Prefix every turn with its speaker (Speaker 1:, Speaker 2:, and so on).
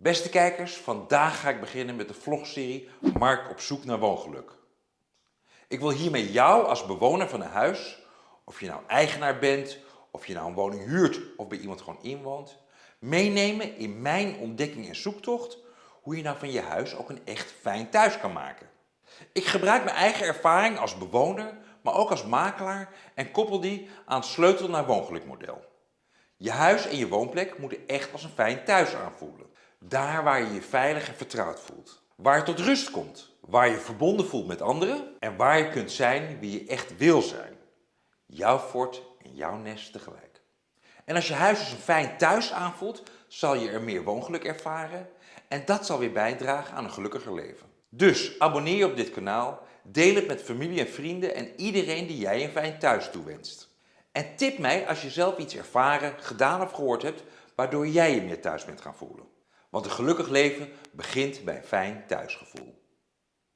Speaker 1: Beste kijkers, vandaag ga ik beginnen met de vlogserie Mark op zoek naar woongeluk. Ik wil hiermee jou als bewoner van een huis, of je nou eigenaar bent, of je nou een woning huurt of bij iemand gewoon inwoont, meenemen in mijn ontdekking en zoektocht hoe je nou van je huis ook een echt fijn thuis kan maken. Ik gebruik mijn eigen ervaring als bewoner, maar ook als makelaar en koppel die aan het sleutel naar woongelukmodel. Je huis en je woonplek moeten echt als een fijn thuis aanvoelen. Daar waar je je veilig en vertrouwd voelt. Waar je tot rust komt. Waar je verbonden voelt met anderen. En waar je kunt zijn wie je echt wil zijn. Jouw fort en jouw nest tegelijk. En als je huis als een fijn thuis aanvoelt, zal je er meer woongeluk ervaren. En dat zal weer bijdragen aan een gelukkiger leven. Dus abonneer je op dit kanaal, deel het met familie en vrienden en iedereen die jij een fijn thuis toewenst. En tip mij als je zelf iets ervaren, gedaan of gehoord hebt, waardoor jij je meer thuis bent gaan voelen. Want een gelukkig leven begint bij een fijn thuisgevoel.